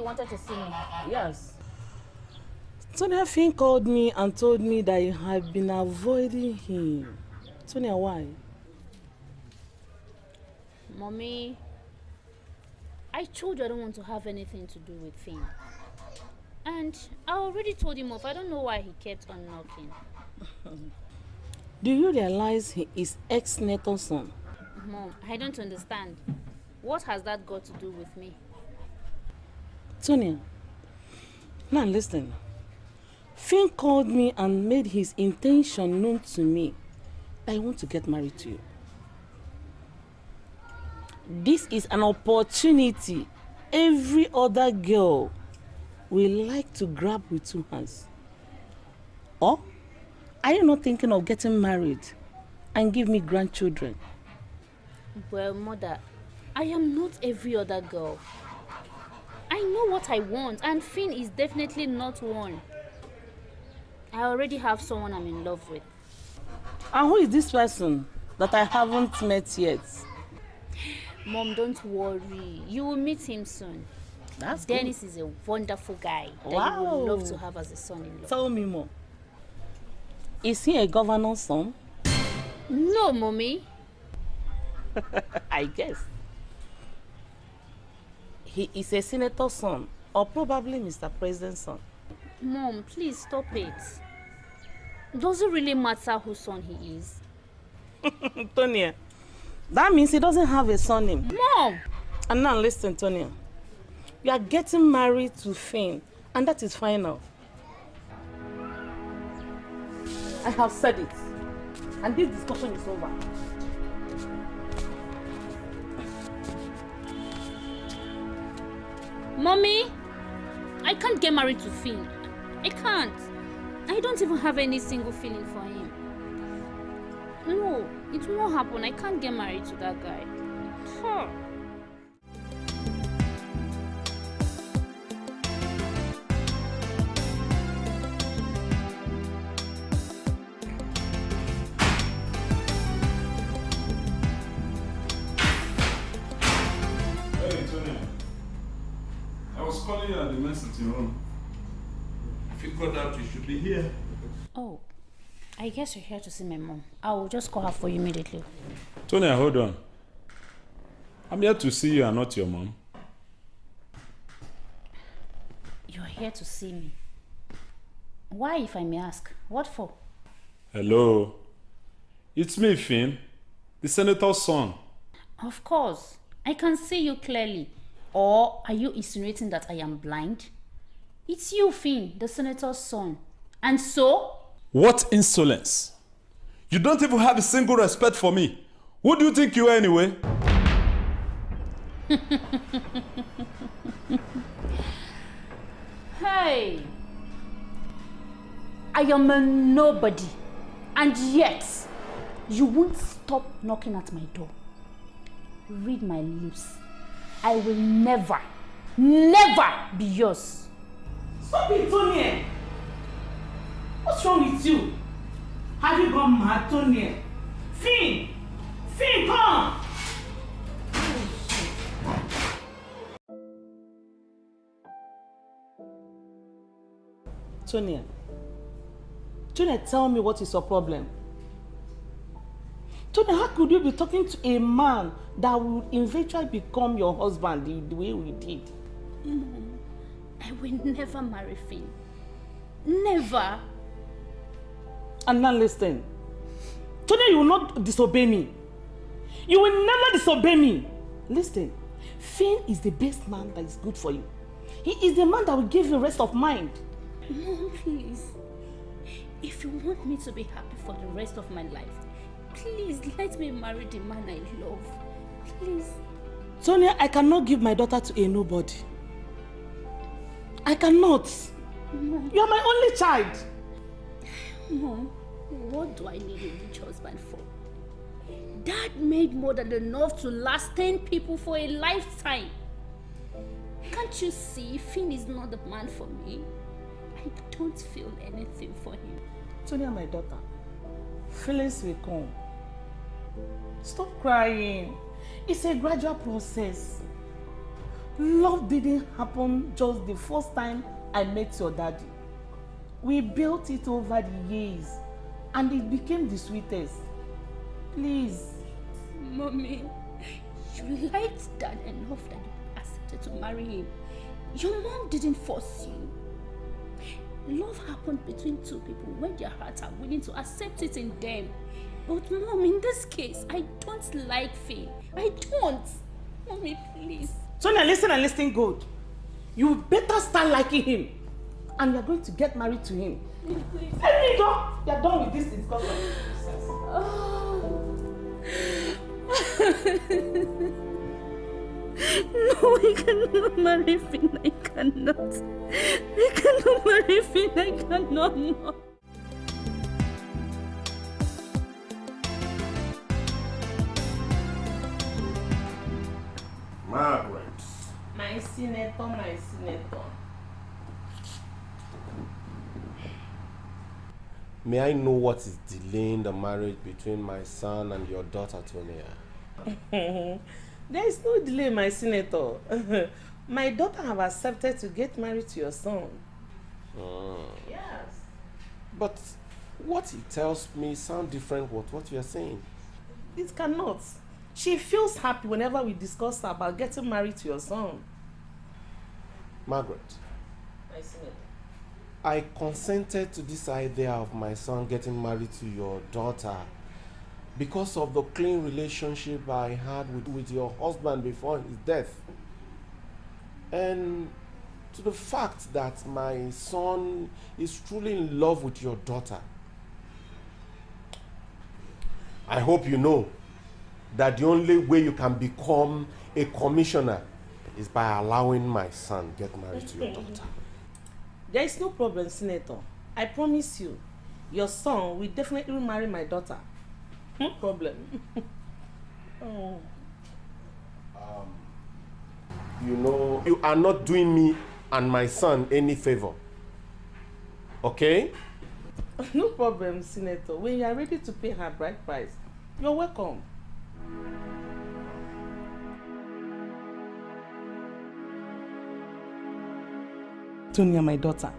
you you wanted to see me. Yes. Sonia Finn called me and told me that you have been avoiding him. Sonia, why? Mommy, I told you I don't want to have anything to do with Finn. And I already told him off. I don't know why he kept on knocking. Do you realize he is ex-Nathan's son? Mom, I don't understand. What has that got to do with me? Sonia, now listen. Finn called me and made his intention known to me I want to get married to you. This is an opportunity every other girl will like to grab with two hands. Or are you not thinking of getting married and give me grandchildren? Well, mother, I am not every other girl. I know what I want, and Finn is definitely not one. I already have someone I'm in love with. And who is this person that I haven't met yet? Mom, don't worry. You will meet him soon. That's Dennis is a wonderful guy that you Wow. would love to have as a son-in-law. Tell me more. Is he a governor's son? No, mommy. I guess. He is a senator's son or probably Mr. President's son. Mom, please stop it. Does it really matter whose son he is? Tonya, that means he doesn't have a surname. Mom! And now listen, Tonya. You are getting married to Finn, and that is final. I have said it. And this discussion is over. Mommy! I can't get married to Finn. I can't. I don't even have any single feeling for him. No, it won't happen. I can't get married to that guy. Huh. Calling you at the men's sitting room. Figured out you should be here. Oh, I guess you're here to see my mom. I will just call her for you immediately. Tony, hold on. I'm here to see you and not your mom. You're here to see me. Why, if I may ask? What for? Hello. It's me, Finn, the senator's son. Of course. I can see you clearly. Or are you insinuating that I am blind? It's you, Finn, the senator's son. And so? What insolence! You don't even have a single respect for me. Who do you think you are anyway? Hey! I am a nobody. And yet, you won't stop knocking at my door. Read my lips. I will never, never be yours. Stop it, Tonya! What's wrong with you? Have you gone mad, Tonya? Finn! Finn, come! Tonya, Tonya, tell me what is your problem? Tonya, how could you be talking to a man that will eventually become your husband the, the way we did? Mom, I will never marry Finn. Never. And now listen. Today you will not disobey me. You will never disobey me. Listen. Finn is the best man that is good for you. He is the man that will give you rest of mind. Mom, please. If you want me to be happy for the rest of my life, please let me marry the man I love. Please. Sonia, I cannot give my daughter to a nobody. I cannot. Mom, You are my only child. Mom, what do I need a rich husband for? Dad made more than enough to last 10 people for a lifetime. Can't you see Finn is not the man for me? I don't feel anything for him. Sonia, my daughter, feelings will come. Stop crying. It's a gradual process. Love didn't happen just the first time I met your daddy. We built it over the years and it became the sweetest. Please. Mommy, you liked dad enough that you accepted to marry him. Your mom didn't force you. Love happened between two people when their hearts are willing to accept it in them. But mom, in this case, I don't like Faye. I don't. Mommy, please. Sonia, listen and listen good. You better start liking him. And you're going to get married to him. Please. Let me go. You're done with this discussion. Oh. no, I cannot marry Finn. I cannot. I cannot marry Finn. I cannot. No. Senator, my senator. May I know what is delaying the marriage between my son and your daughter, Tonia? there is no delay, my senator. my daughter have accepted to get married to your son. Mm. Yes. But what he tells me sounds different with what you are saying. It cannot. She feels happy whenever we discuss about getting married to your son. Margaret, senator. I consented to this idea of my son getting married to your daughter because of the clean relationship I had with, with your husband before his death. And to the fact that my son is truly in love with your daughter. I hope you know that the only way you can become a commissioner is by allowing my son get married to your daughter. There is no problem, Senator. I promise you, your son will definitely marry my daughter. No problem. oh. You know, you are not doing me and my son any favor. Okay? No problem, Senator. When you are ready to pay her bride price, you're welcome. Tonya, my daughter,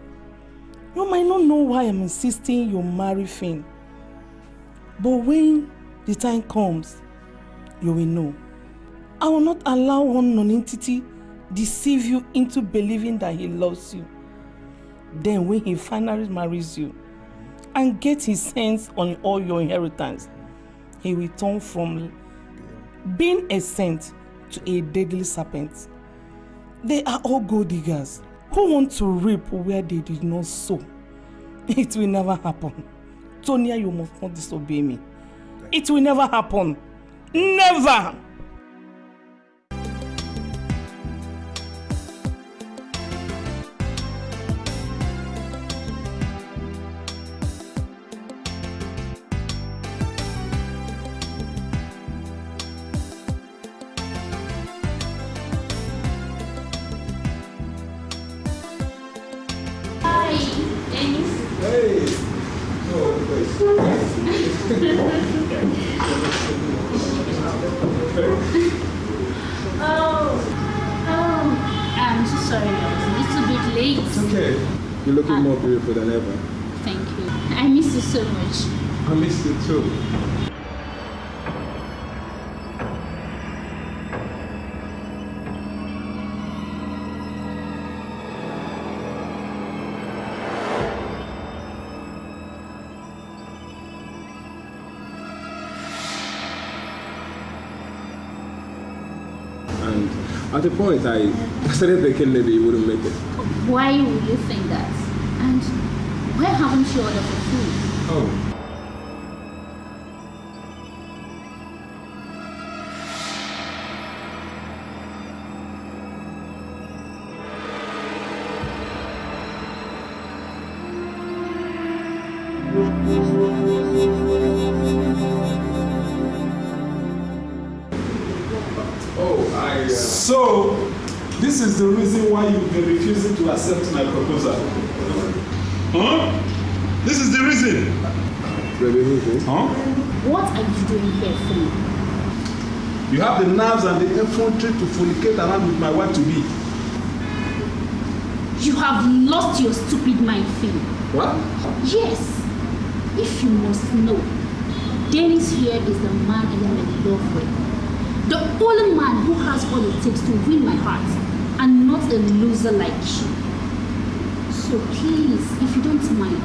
you might not know why I'm insisting you marry Finn. But when the time comes, you will know. I will not allow one non-entity deceive you into believing that he loves you. Then when he finally marries you and gets his hands on all your inheritance, he will turn from being a saint to a deadly serpent. They are all gold diggers who want to reap where they did not sow. It will never happen. Tonya, you must not disobey me. It will never happen. Never! At a point, I started thinking maybe you wouldn't make it. Why would you think that? And why haven't you ordered for food? Oh, this is the reason why you've been refusing to accept my proposal. Huh? This is the reason. Huh? What are you doing here for me? You have the nerves and the effrontery to fornicate around with my wife to be. You have lost your stupid mind, Phil. What? Yes. If you must know, Dennis here is the man I am in love with. The only man who has what it takes to win my heart, and not a loser like you. So please, if you don't mind,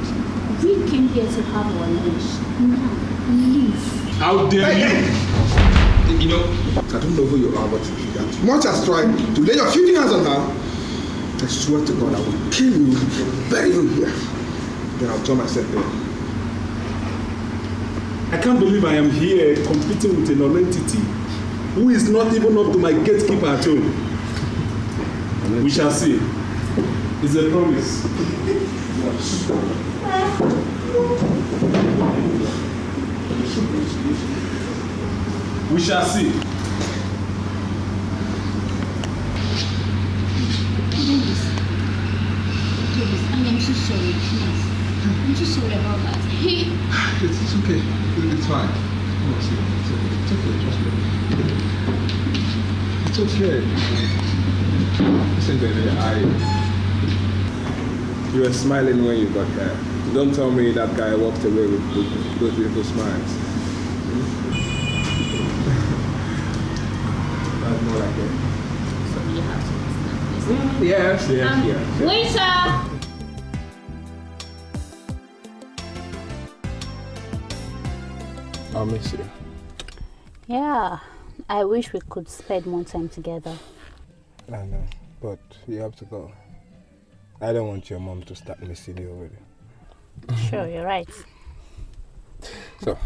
we came here to have our lunch. Now, leave. How dare you? You know, I don't know who you are, but you as much as try to lay your filthy hands on her, I swear to God I will kill you, bury you here. Then I'll turn myself in. I can't believe I am here competing with a non-entity who is not even up to my gatekeeper at home. We shall see. It's a promise. We shall see. Dennis. Dennis, I am so sorry, please. I'm so sorry about that. Hey, It's, it's okay. It's fine. It's okay. It's okay. Trust me. It's okay. Listen, baby, I. You were smiling when you got there. Don't tell me that guy walked away with, with those beautiful smiles. That's more like it. you have to understand this. Yes, yes, Um, yes. yes. Waiter! I'll miss you. Yeah, I wish we could spend more time together. I know, but you have to go. I don't want your mom to start missing you already. Sure, you're right. So,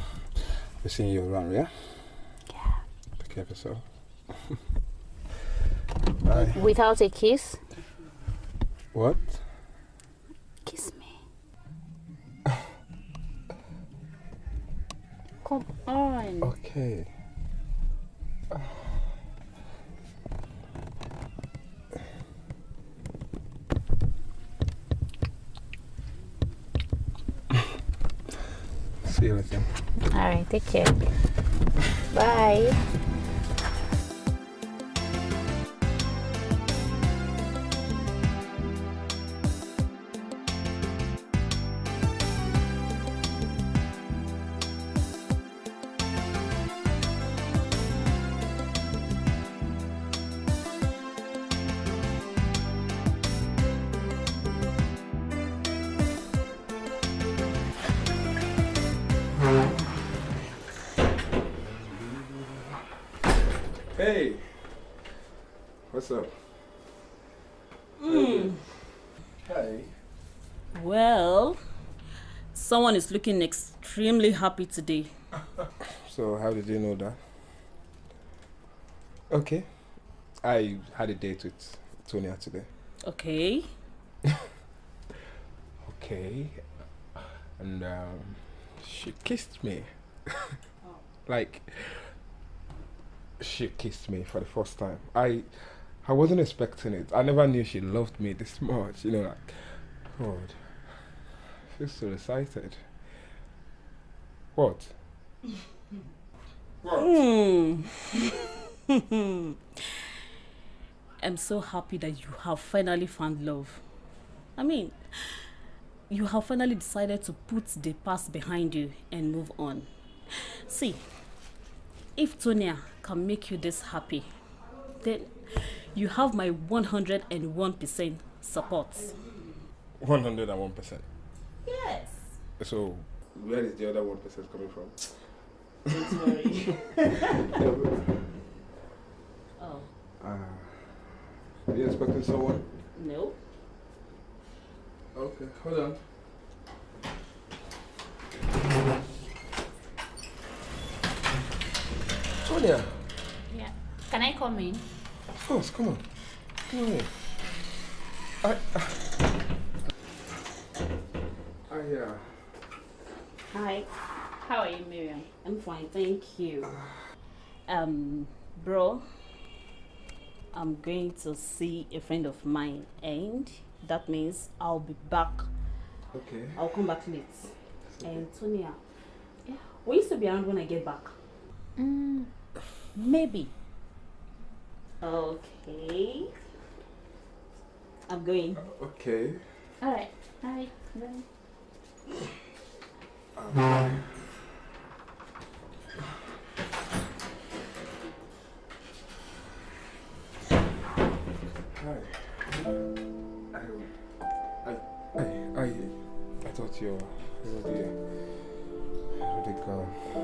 we're seeing you around, yeah? Yeah. Take care of yourself. Bye. Without a kiss? What? Kiss me. Come on. Okay. See you later. Alright, take care. Bye. Hey! What's up? Hey. Well, someone is looking extremely happy today. So, how did you know that? Okay. I had a date with Tonya today. Okay. Okay. And um, she kissed me. like, she kissed me for the first time. I I wasn't expecting it. I never knew she loved me this much. You know, like, God. I feel so excited. What? what? Hmm. I'm so happy that you have finally found love. I mean, you have finally decided to put the past behind you and move on. See, if Tonya can make you this happy, then you have my 101% support. 101%. Yes. So, where is the other 1% coming from? Don't worry. oh, Uh, are you expecting someone? no. Okay, hold on. Tonya, Yeah. Can I come in? of course, come on. Come on in. I, I, uh, Hi. How are you, Miriam? I'm fine, thank you. Um, bro, I'm going to see a friend of mine, and that means I'll be back. okay. I'll come back late. And Tonya, yeah, Will you still be around when I get back? Mm, maybe. Okay. I'm going. Uh, okay. All right. All right. Bye. Hi. I, I, I, I, I thought you were already, already gone. Uh,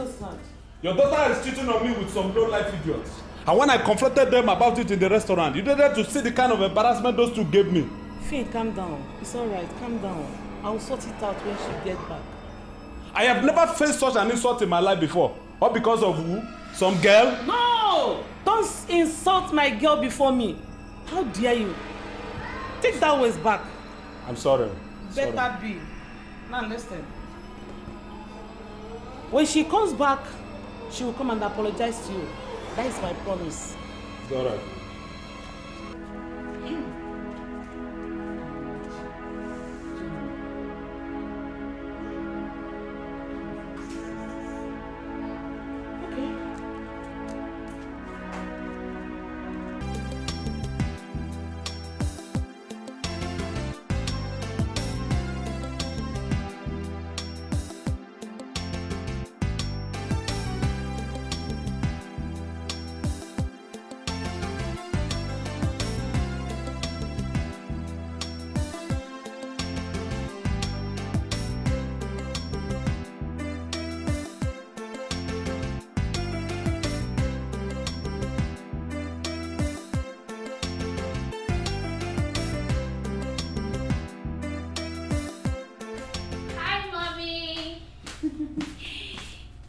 so sad. Your daughter is cheating on me with some low-life idiots. And when I confronted them about it in the restaurant, you needed to see the kind of embarrassment those two gave me. Finn, calm down. It's alright, calm down. I'll sort it out when she gets back. I have never faced such an insult in my life before. All because of who? Some girl? No! Don't insult my girl before me. How dare you? Take that waist back. I'm sorry. Sorry. Better be. Now listen. When she comes back, she will come and apologize to you. That is my promise. It's all right.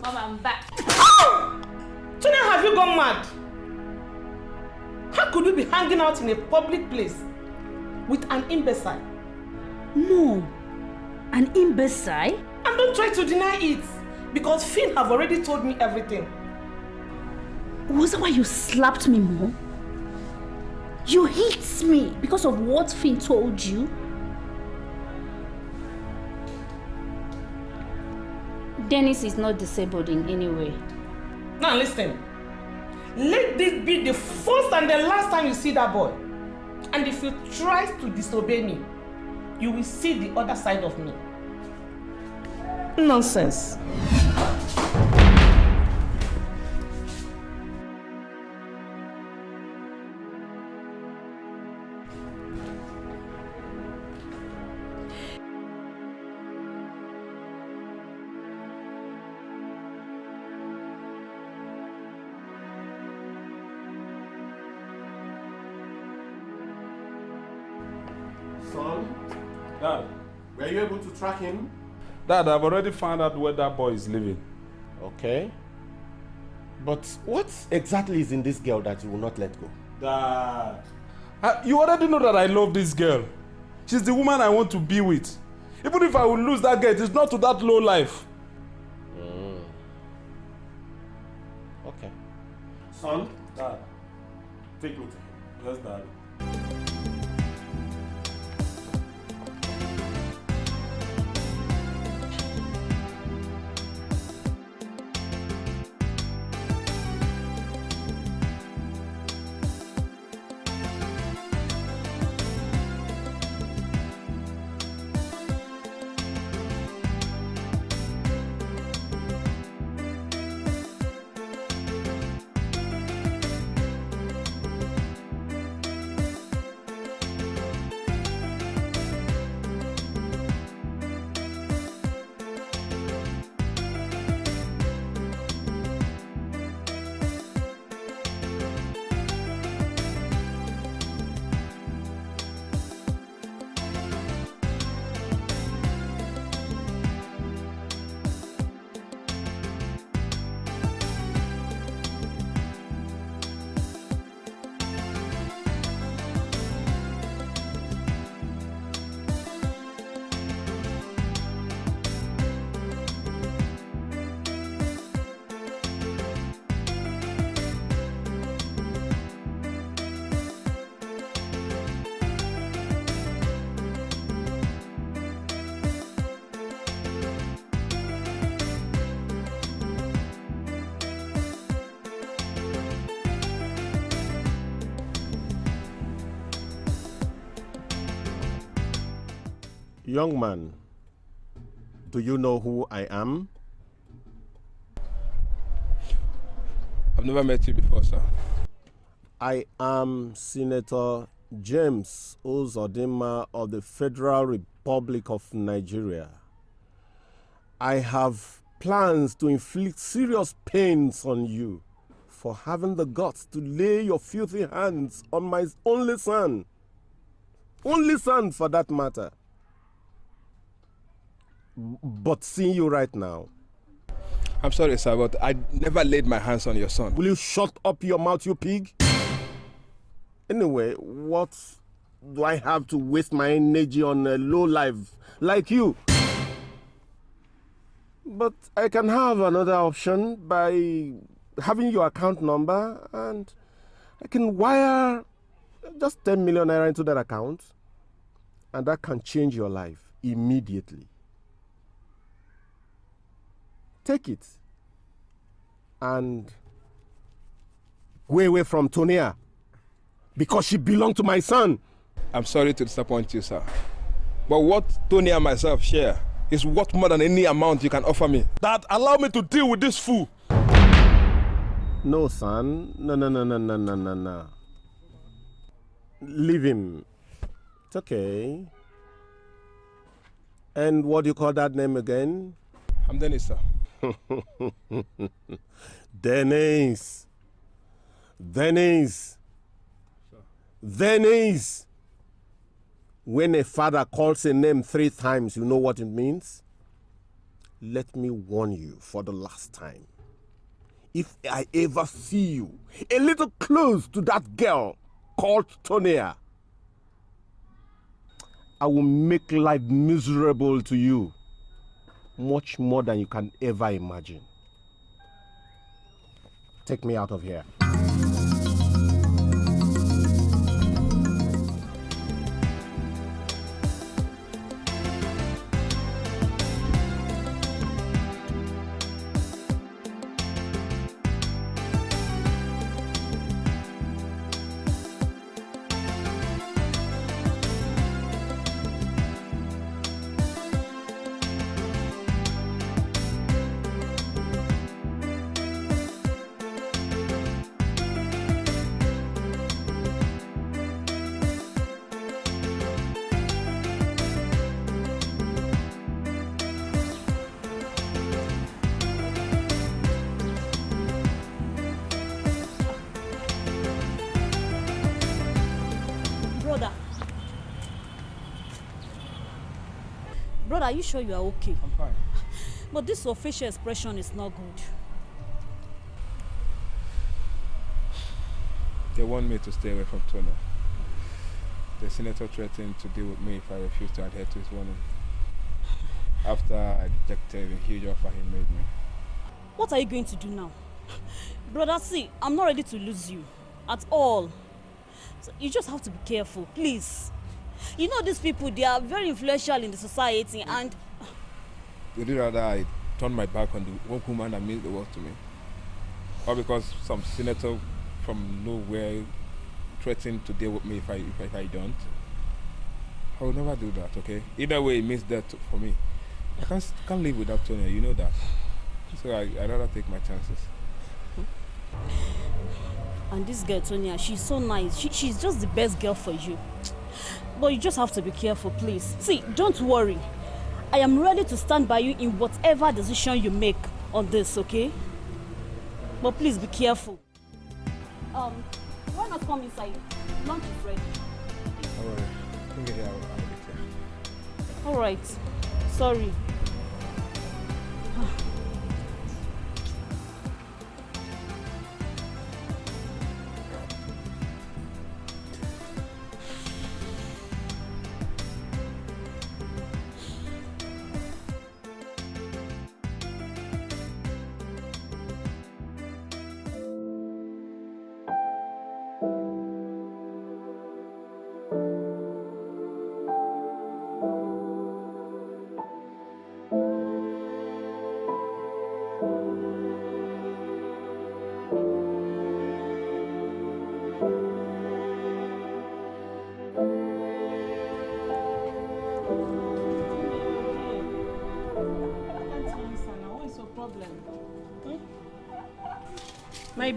Mom, I'm back. Tuna, have you gone mad? How could you be hanging out in a public place with an imbecile? No, an imbecile. And don't try to deny it because Finn have already told me everything. Was that why you slapped me, mom? You hate me because of what Finn told you? Dennis is not disabled in any way. Now listen. Let this be the first and the last time you see that boy. And if you try to disobey me, you will see the other side of me. Nonsense. Track him? Dad, I've already found out where that boy is living. Okay. But what exactly is in this girl that you will not let go? Dad. I, you already know that I love this girl. She's the woman I want to be with. Even if I will lose that girl, it's not to that low life. Mm. Okay. Son, Dad. take me to him. Yes, Dad. Young man, do you know who I am? I've never met you before, sir. I am Senator James Uzodinma of the Federal Republic of Nigeria. I have plans to inflict serious pains on you for having the guts to lay your filthy hands on my only son. Only son, for that matter. But seeing you right now, I'm sorry, sir, but I never laid my hands on your son. will you shut up your mouth, you pig? Anyway, what do I have to waste my energy on a low life like you? But I can have another option by having your account number and I can wire just 10 million naira into that account and that can change your life immediately. Take it and go away from Tonia because she belonged to my son. I'm sorry to disappoint you, sir. But what Tonia and myself share is worth more than any amount you can offer me. Dad, allow me to deal with this fool. No, son. No, no, no, no, no, no, no, no. Leave him. It's okay. And what do you call that name again? I'm Dennis, sir. Dennis. Dennis. Dennis. When a father calls a name three times, you know what it means? Let me warn you for the last time. If I ever see you a little close to that girl called Tonia, I will make life miserable to you much more than you can ever imagine. Take me out of here. Sure you are okay? I'm fine. But this your facial expression is not good. They want me to stay away from Tony. The senator threatened to deal with me if I refuse to adhere to his warning. After I rejected the huge offer he made me. What are you going to do now? Brother, see, I'm not ready to lose you at all. So you just have to be careful, please. You know these people, they are very influential in the society and Would you rather I turn my back on the one woman that means the world to me? Or because some senator from nowhere threatened to deal with me if I, if I, if I don't? I will never do that, okay? Either way, it means death for me. I can't, can't live without Tonya, you know that. So I, I'd rather take my chances. and this girl Tonya, she's so nice. She, she's just the best girl for you. But you just have to be careful, please. See, don't worry. I am ready to stand by you in whatever decision you make on this, okay? But please be careful. Um, why not come inside? Lunch is ready. Alright, I'll, be there. All right. Sorry.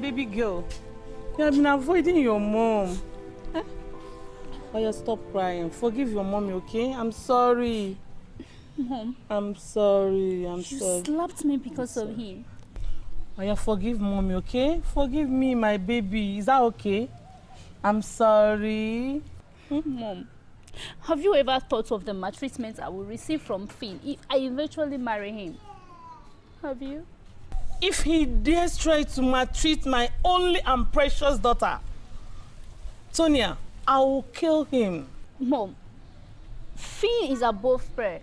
Baby girl, you have been avoiding your mom. Eh? Oh, yeah, stop crying. Forgive your mommy, okay? I'm sorry. Mom. I'm sorry. I'm you sorry. slapped me because of him. Oh, yeah, forgive mommy, okay? Forgive me, my baby. Is that okay? I'm sorry. Hmm? Mom, have you ever thought of the maltreatment I will receive from Finn if I eventually marry him? Have you? If he dares try to maltreat my only and precious daughter, Tonya, I will kill him. Mom, Finn is above prayer.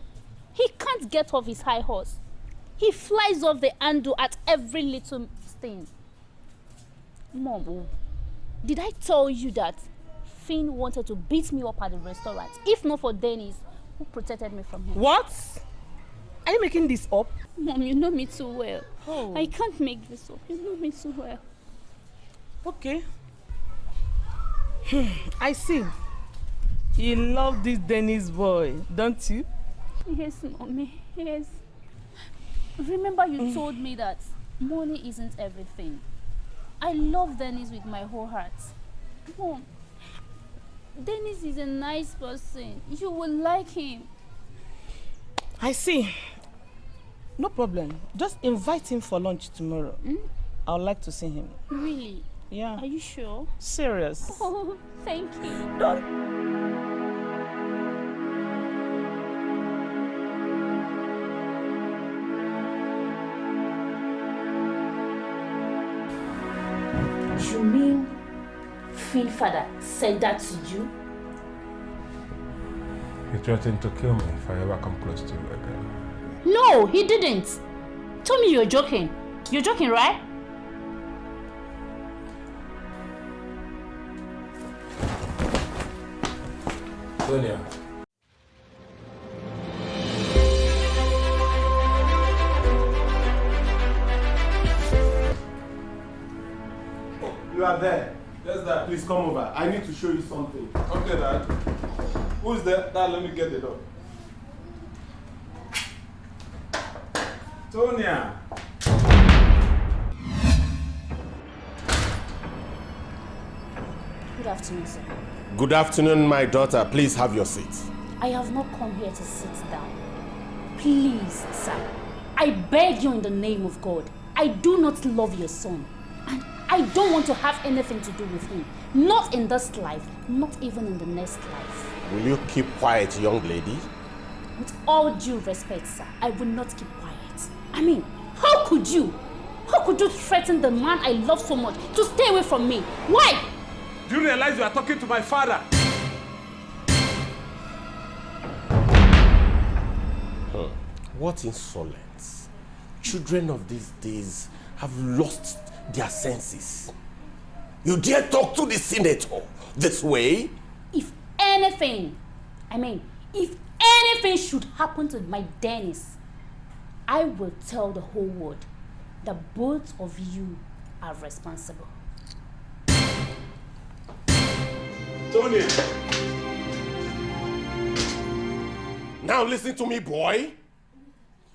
He can't get off his high horse. He flies off the handle at every little thing. Mom, did I tell you that Finn wanted to beat me up at the restaurant? If not for Dennis, who protected me from him. What? Are you making this up? Mom, you know me too well. Oh. I can't make this up. You know me too well. Okay. Hmm, I see. You love this Dennis boy, don't you? Yes, mommy. Yes. Remember you hmm. told me that money isn't everything. I love Dennis with my whole heart. Mom, Dennis is a nice person. You will like him. I see. No problem. Just invite him for lunch tomorrow. Mm? I would like to see him. Really? Yeah. Are you sure? Serious. Oh, thank you. Don't. You mean Finn father said that to you? He threatened to kill me if I ever come close to you again. No, he didn't. Tell me you're joking. You're joking, right? Sonia. You are there. Yes, Dad. Please come over. I need to show you something. Okay, Dad. Who's there? Dad, let me get the door. Tonya. Good afternoon, sir. Good afternoon, my daughter. Please have your seat. I have not come here to sit down. Please, sir. I beg you in the name of God. I do not love your son. And I don't want to have anything to do with him. Not in this life, not even in the next life. Will you keep quiet, young lady? With all due respect, sir, I will not keep quiet. I mean, how could you? How could you threaten the man I love so much to stay away from me? Why? Do you realize you are talking to my father? Huh. What insolence. Children of these days have lost their senses. You dare talk to the senator this way? If anything, I mean, if anything should happen to my Dennis, I will tell the whole world that both of you are responsible. Tony. Now listen to me, boy.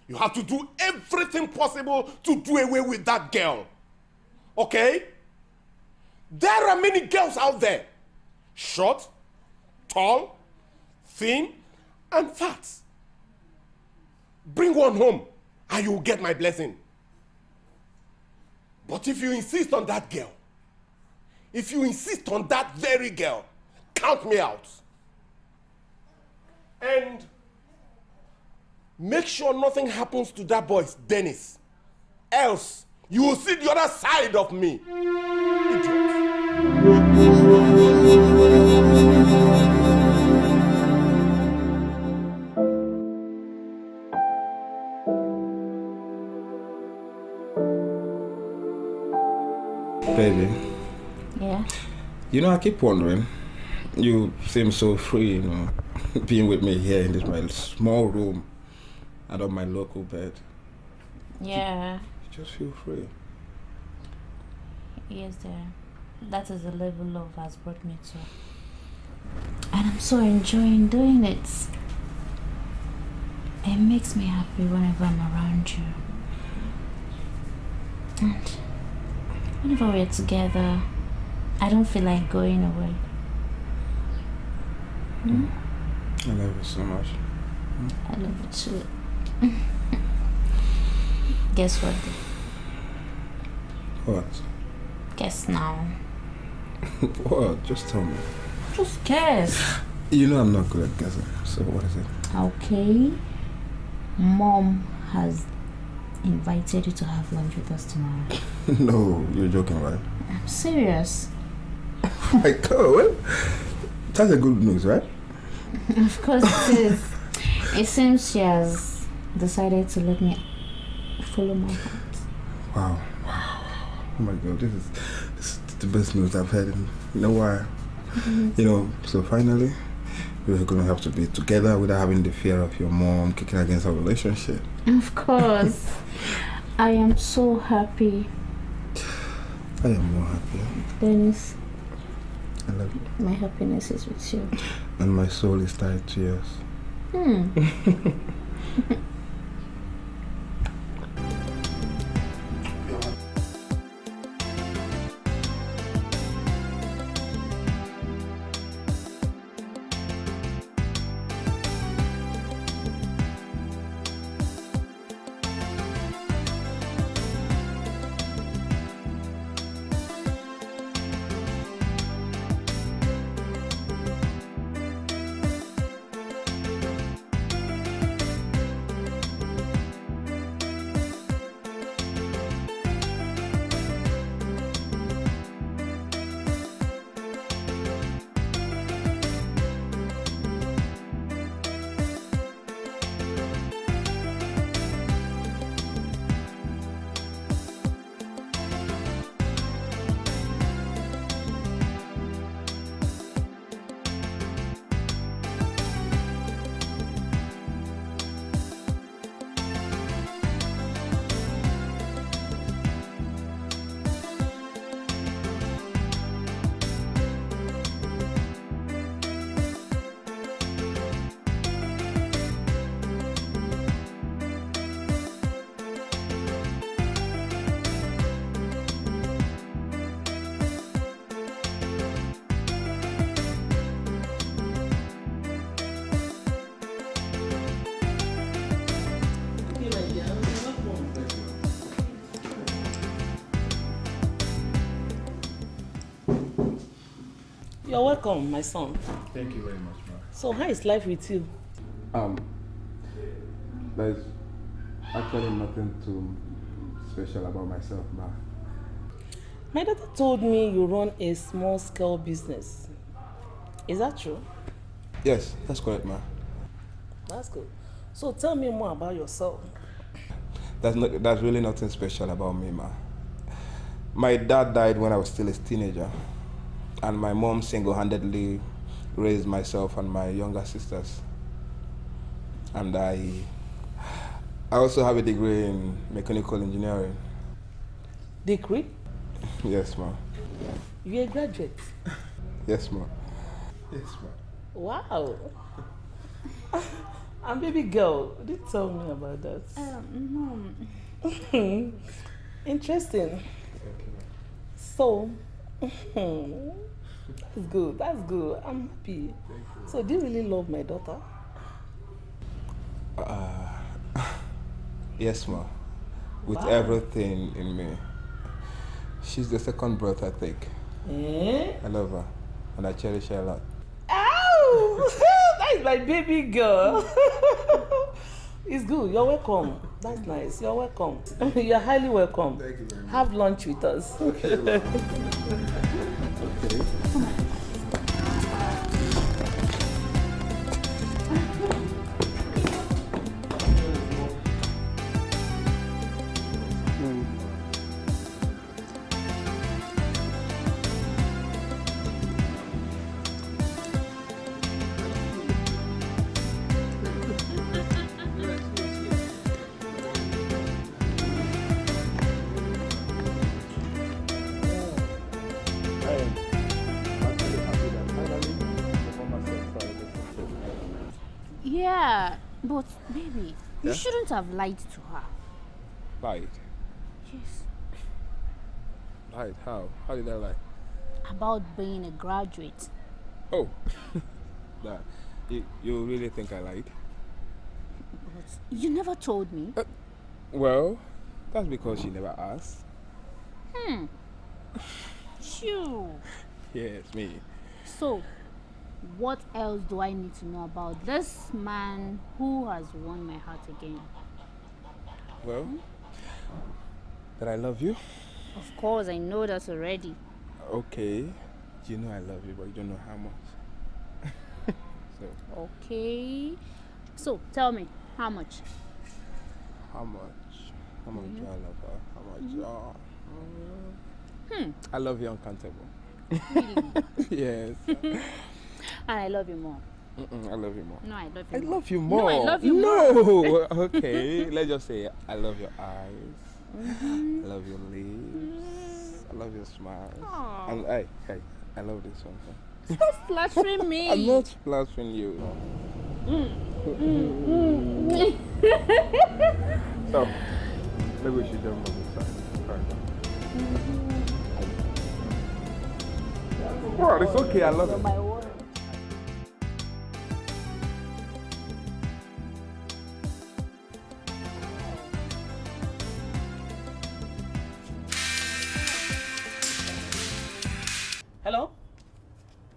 You have to do everything possible to do away with that girl. Okay? There are many girls out there. Short, tall, thin, and fat. Bring one home and you will get my blessing. But if you insist on that girl, if you insist on that very girl, count me out. And make sure nothing happens to that boy, Dennis. Else, you will see the other side of me. Yeah? you know, I keep wondering. You seem so free, you know, being with me here in this my small room and on my local bed. Yeah, You just feel free. yes, dear. That is the level love has brought me to. And I'm so enjoying doing it. it makes me happy whenever I'm around you. And whenever we're together, I don't feel like going away. Hmm? I love you so much. I love you too. Guess what? What? Guess now. what? Just tell me. Just guess. You know I'm not good at guessing, so what is it? Okay. Mom has invited you to have lunch with us tomorrow. no, you're joking, right? I'm serious. Oh my god, well, that's a good news, right? Of course it is. It seems she has decided to let me follow my heart. Wow, wow. Oh my god, this is, this is the best news I've had in, in a while. You know, so finally, we're gonna have to be together without having the fear of your mom kicking against our relationship. Of course. I am so happy. I am more happy. Dennis, I love you. my happiness is with you. And my soul is tied to yours. Hmm. You're welcome, my son. Thank you very much, ma. So how is life with you? Um, there's actually nothing too special about myself, ma. My daughter told me you run a small scale business. Is that true? Yes, that's correct, ma. That's good. So tell me more about yourself. That's not, that's really nothing special about me, ma. My dad died when I was still a teenager, and my mom single-handedly raised myself and my younger sisters. And I, I also have a degree in mechanical engineering. Degree? Yes, ma. You're a graduate. Yes, ma. Yes, ma. Wow. and baby girl, did tell me about that. Um, no. Interesting. So, that's good. That's good. I'm happy. So, do you really love my daughter? Uh, yes, ma. With Wow. everything in me. She's the second breath I take. Eh? I love her, and I cherish her a lot. Ow! that is my baby girl. it's good. You're welcome. That's nice. You're welcome. You're highly welcome. Thank you very much. Have lunch with us. Okay. Have lied to her. Lied. Yes. Lied? How? How did I lie? About being a graduate. Oh. that. You, you really think I lied? But you never told me. Well, that's because you never asked. Hmm. Shoo. Yes, me. So, what else do I need to know about this man who has won my heart again? Well, that I love you. Of course, I know that already. Okay. You know I love you, but you don't know how much. so, Okay. So, tell me, how much? how much? How much do I mm-hmm. love her? How much? Oh, Hmm. I love you uncountable. Really? yes. and I love you more. Mm-mm, I love you more. No, I love you I more. love you No, more. I love you more. no. more. okay. Let's just say I love your eyes. Mhm. I love your lips. I love your smile. And hey, hey, I love this one. Stop flattering me. I'm not flattering you. Mm. So, maybe we should jump on this side. Bro, it's okay. I love You're it.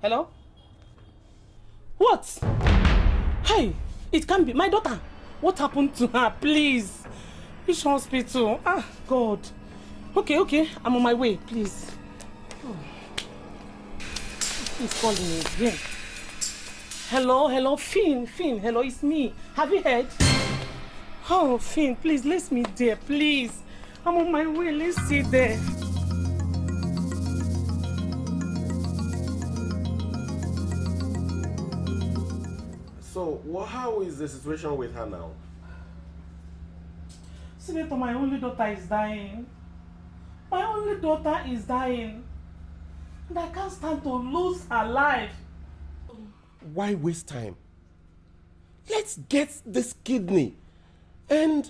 Hello? What? Hey, it can't be. My daughter. What happened to her? Please. Which hospital? Ah, God. Okay, okay. I'm on my way. Please. Oh. He's calling me again. Hello, hello, Finn, Finn. Hello, it's me. Have you heard? Oh, Finn, please, let me there, please. I'm on my way. Let's see there. So, wha how is the situation with her now? Senator, my only daughter is dying. My only daughter is dying. And I can't stand to lose her life. Why waste time? Let's get this kidney and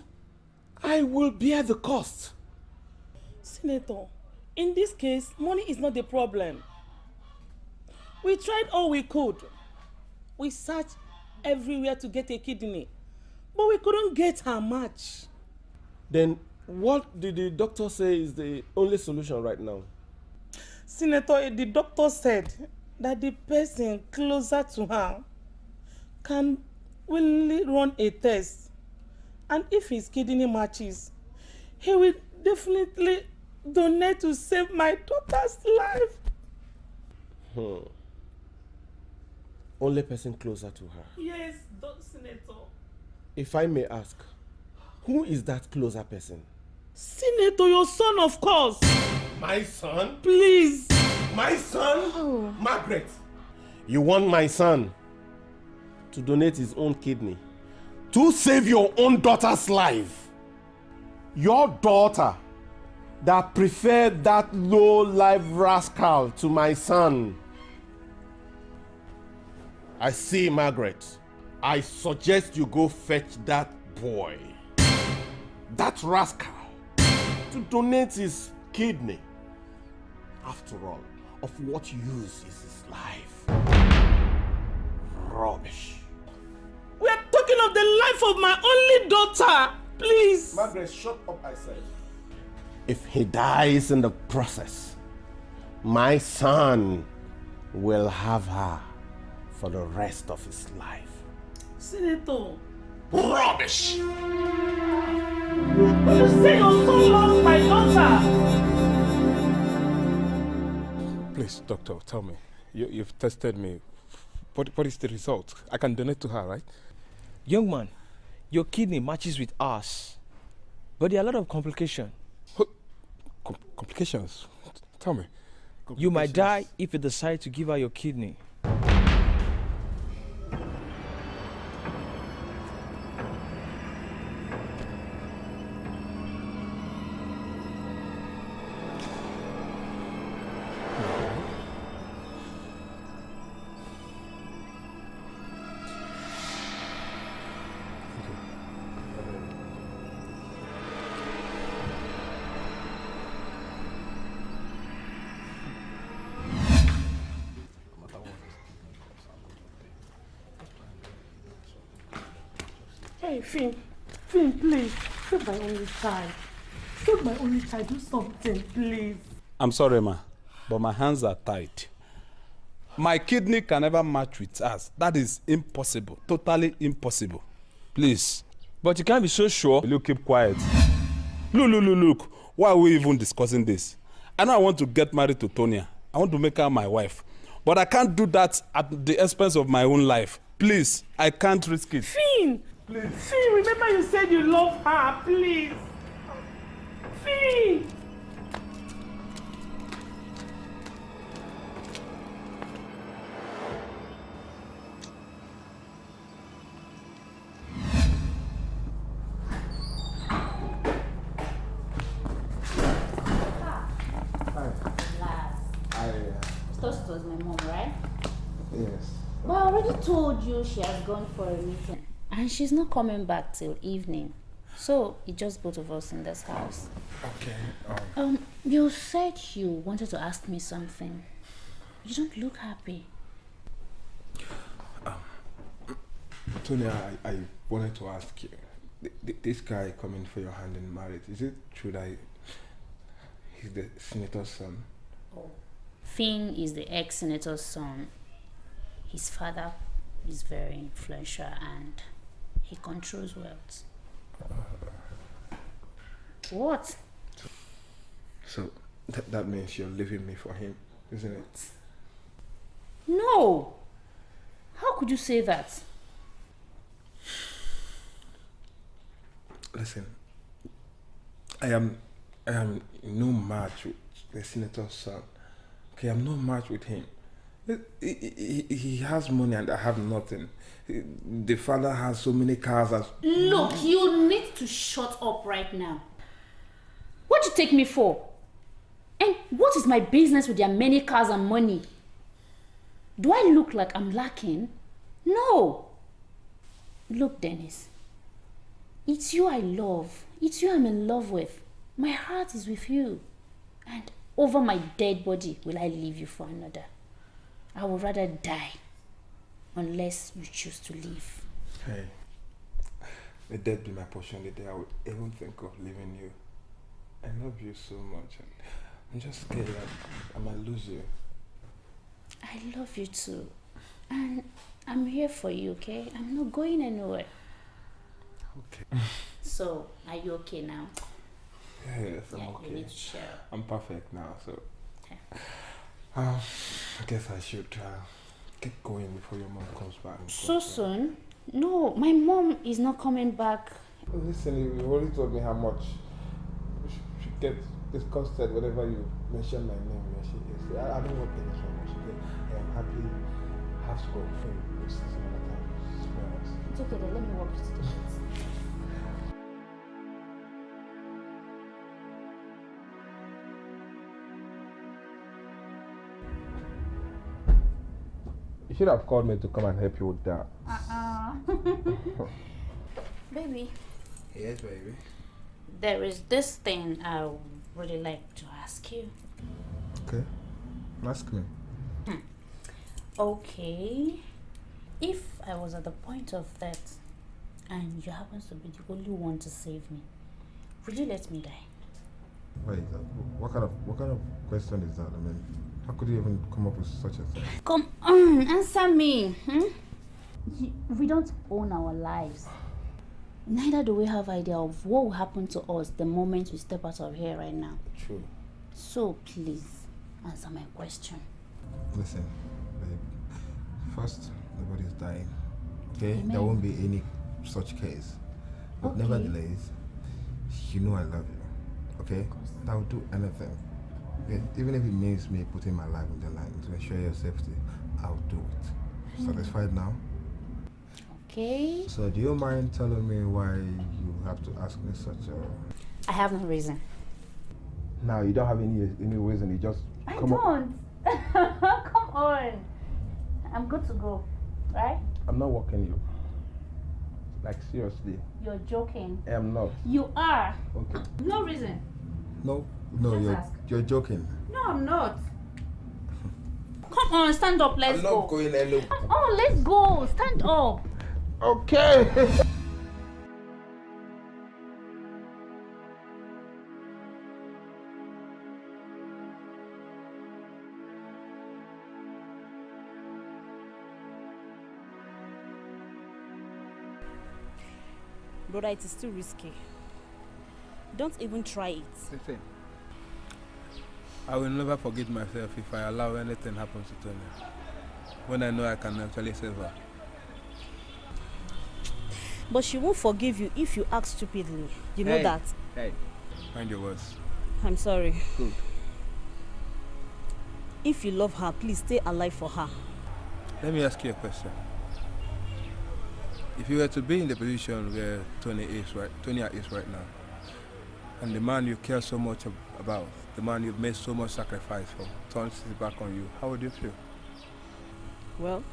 I will bear the cost. Senator, in this case, money is not the problem. We tried all we could. We searched everywhere to get a kidney, but we couldn't get her match. Then what did the doctor say is the only solution right now? Senator, the doctor said that the person closer to her can willingly run a test. And if his kidney matches, he will definitely donate to save my daughter's life. Hmm. Only person closer to her. Yes, Doc Senator. If I may ask, who is that closer person? Senator, your son, of course. My son? Please. My son? Oh. Margaret. You want my son to donate his own kidney to save your own daughter's life? Your daughter that preferred that low life rascal to my son. I see, Margaret. I suggest you go fetch that boy, that rascal, to donate his kidney. After all, of what use is his life? Rubbish. We are talking of the life of my only daughter. Please. Margaret, shut up, I said. If he dies in the process, my son will have her for the rest of his life. Senator. Rubbish! You say your son lost my daughter. Please, doctor, tell me. You, you've tested me. What, what is the result? I can donate to her, right? Young man, your kidney matches with ours. But there are a lot of complications. Com- complications? Tell me. You might die if you decide to give her your kidney. Child. Save my only child. Do something, please. I'm sorry, ma, but my hands are tied. My kidney can never match with us. That is impossible. Totally impossible. Please. But you can't be so sure. You keep quiet? Look, look, look, look. Why are we even discussing this? I know I want to get married to Tonya. I want to make her my wife. But I can't do that at the expense of my own life. Please, I can't risk it. Finn! Please. Finn, remember you said you love her. Please. Already told you she has gone for a meeting. And she's not coming back till evening. So it's just both of us in this house. Okay. Um, you said you wanted to ask me something. You don't look happy. Tony, I, I wanted to ask you. th- th- This guy coming for your hand in marriage, is it true that he's the senator's son? Oh. Finn is the ex-senator's son. His father is very influential and he controls wealth. What? So that, that means you're leaving me for him, isn't it? No! How could you say that? Listen, I am I am no match with the senator's son. Okay, I'm no match with him. He, he, he- has money and I have nothing. The father has so many cars as Look, you need to shut up right now. What do you take me for? And what is my business with their many cars and money? Do I look like I'm lacking? No. Look, Dennis. It's you I love. It's you I'm in love with. My heart is with you. And over my dead body will I leave you for another. I would rather die unless you choose to leave. Hey, the death be my portion the day I would even think of leaving you. I love you so much and I'm just scared that I might lose you. I love you too. And I'm here for you, okay? I'm not going anywhere. Okay. So, are you okay now? Yes, I'm yeah, okay. you need to share. I'm perfect now, so. Okay. Uh, I guess I should uh, get going before your mom comes back. So soon? No, my mom is not coming back. Listen, you already told me how much we should, should get disgusted whenever you mention my name where she is. I, I don't want things from her. She I am happy. Have to go for you some other It's okay, then let me walk you to the sheets. Should have called me to come and help you with that. Uh-uh. Baby, Yes, baby. there is this thing I would really like to ask you. Okay. Ask me. Okay. If I was at the point of death and you happen to be the only one to save me, would you let me die? Wait, uh, what kind of what kind of question is that? I mean, how could you even come up with such a thing? Come on, answer me. Hmm? We don't own our lives. Neither do we have idea of what will happen to us the moment we step out of here right now. True. So please answer my question. Listen, babe. First, nobody's dying. Okay? Amen. There won't be any such case. But Okay. nevertheless, you know I love you. Okay? I will do anything. Even if it means me putting my life on the line to ensure your safety, I'll do it. Hmm. Satisfied now? Okay? So, do you mind telling me why you have to ask me such a. I have no reason. Now, you don't have any any reason, you just I come don't. Come on. I'm good to go. Right? I'm not walking you. Like, seriously, You're joking. I am not. You are. Okay. No reason. No, no, Just you're ask. you're joking. No, I'm not. Come on, stand up. Let's I'm go. not going alone. Come on, let's go. Stand up. Okay. Brother, it is too risky. Don't even try it. Listen, I will never forgive myself if I allow anything happen to Tonya. When I know I can actually save her. But she won't forgive you if you act stupidly. You know Hey. that. Hey, mind your words. I'm sorry. Good. If you love her, please stay alive for her. Let me ask you a question. If you were to be in the position where Tony is right, Tonya is right now, and the man you care so much about, the man you've made so much sacrifice for, turns his back on you, how would you feel? Well,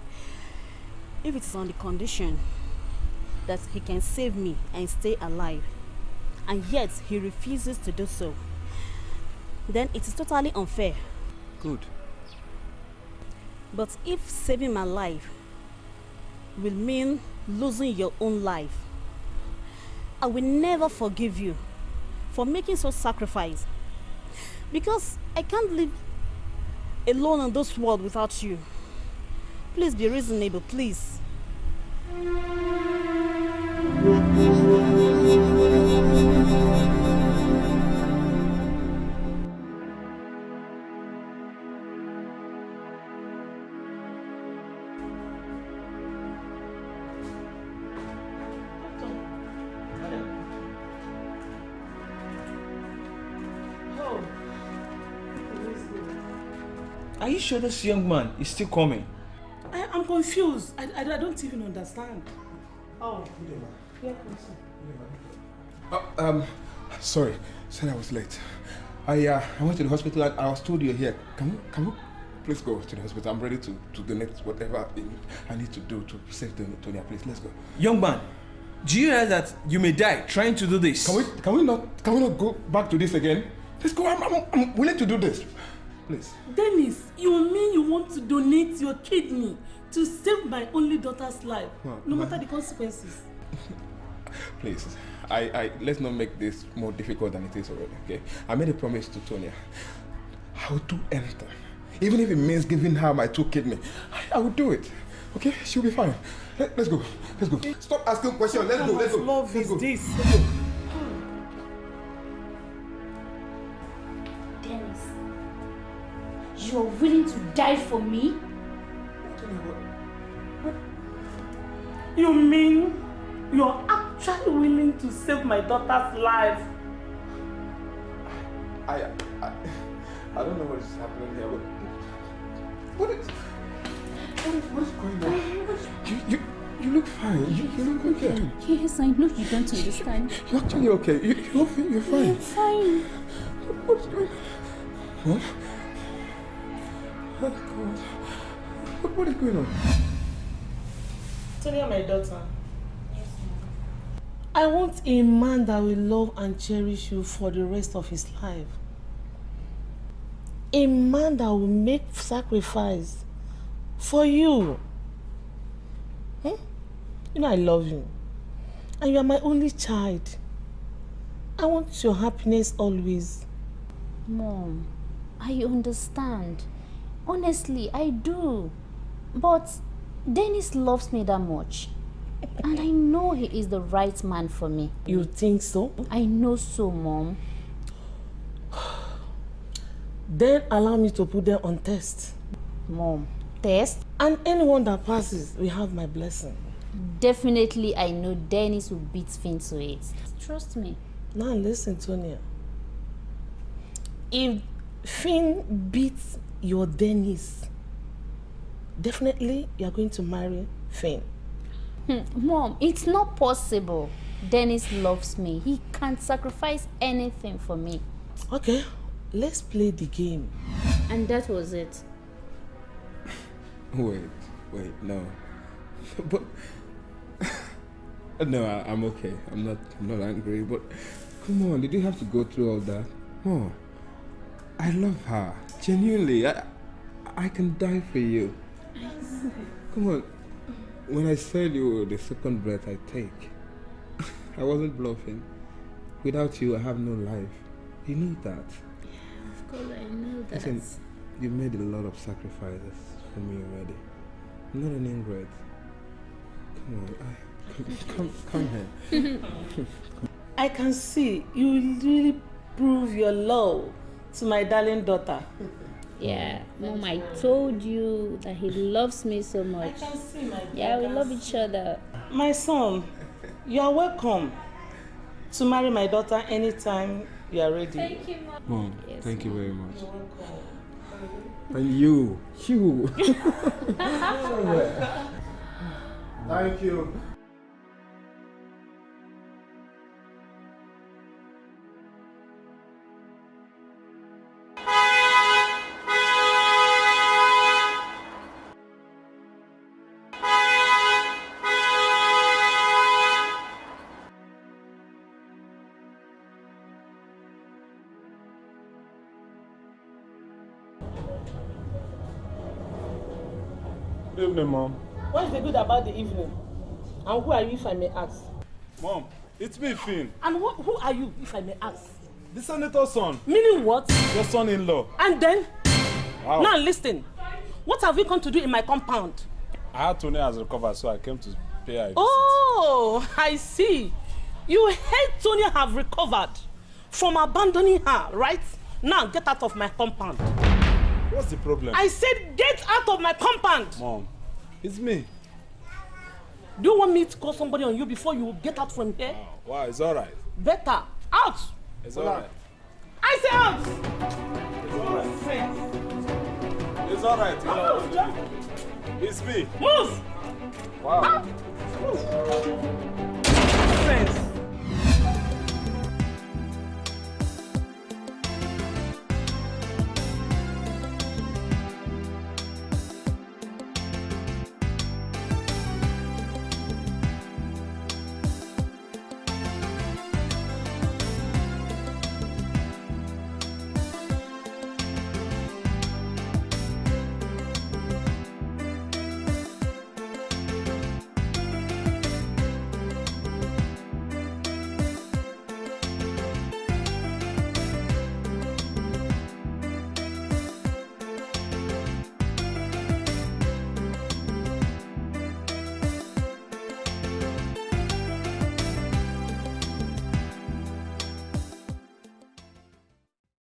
if it is on the condition that he can save me and stay alive, and yet he refuses to do so, then it is totally unfair. Good. But if saving my life will mean losing your own life, I will never forgive you for making such sacrifice. Because I can't live alone in this world without you. Please be reasonable, please. Sure this young man is still coming? I, I'm confused. I, I, I don't even understand. Oh. Oh, um, sorry, said I was late. I uh, I went to the hospital and I was told you're here. Can we, can we please go to the hospital? I'm ready to, to donate whatever I need to do to save Tonya. Please, let's go. Young man, do you realize that you may die trying to do this? Can we can we not can we not go back to this again? Let's go. I'm, I'm, I'm willing to do this. Please. Dennis, you mean you want to donate your kidney to save my only daughter's life, Well, no matter the consequences? Please, I, I let's not make this more difficult than it is already. Okay, I made a promise to Tonya. I will do anything, even if it means giving her my two kidney. I, I will do it. Okay, she'll be fine. Let, us go. Let's go. Stop asking questions. Let's go. Let's go. love let's is go. this? You are willing to die for me? You mean you're actually willing to save my daughter's life? I, I, I don't know what is happening here. What, what is, what is, what is going on? You, you, you look fine. You, you look okay. Yes, I know you don't understand. You're actually okay. You, you're, fi- you're fine. I'm fine. What's going on? What? Oh, God. What, what is going on? Tonya, my daughter. I want a man that will love and cherish you for the rest of his life. A man that will make sacrifice for you. Hmm? You know I love you. And you are my only child. I want your happiness always. Mom, I understand. Honestly, I do. But Dennis loves me that much. And I know he is the right man for me. You think so? I know so, Mom. Then allow me to put them on test. Mom, test? And anyone that passes will have my blessing. Definitely, I know Dennis will beat Finn to it. Trust me. Now listen, Tonya. If Finn beats your Dennis, definitely you're going to marry Finn. Hmm, Mom, it's not possible. Dennis loves me. He can't sacrifice anything for me. Okay, let's play the game. And that was it. Wait, wait, no. but no, I, I'm okay. I'm not, I'm not angry. But come on, did you have to go through all that? Oh, I love her genuinely. I, I can die for you. Come on. When I said you were the second breath I take, I wasn't bluffing. Without you, I have no life. You know that. Yeah, of course, I know that. Listen, you made a lot of sacrifices for me already. I'm not an ingrate. Come on, I, come, come here. I can see you really prove your love to my darling daughter. Yeah, Mom, I told you that he loves me so much. can see my Yeah, we love each other. My son, you are welcome to marry my daughter anytime you are ready. Mom, Yes, thank you very much. And you, you. Thank you. Good evening, Mom. What's the good about the evening? And who are you, if I may ask? Mom, it's me, Finn. And who, who are you, if I may ask? The senator's son. Meaning what? Your son-in-law. And then? Wow. Now listen. What have you come to do in my compound? I heard Tony has recovered, so I came to pay her visit. Oh, I see. You hate Tonya have recovered from abandoning her, right? Now get out of my compound. What's the problem? I said get out of my compound. Mom, it's me. Do you want me to call somebody on you before you get out from here? Wow, it's alright. Better. Out. It's alright. I say out. It's alright. It's alright. It's me. Move. Wow. Ah, Friends.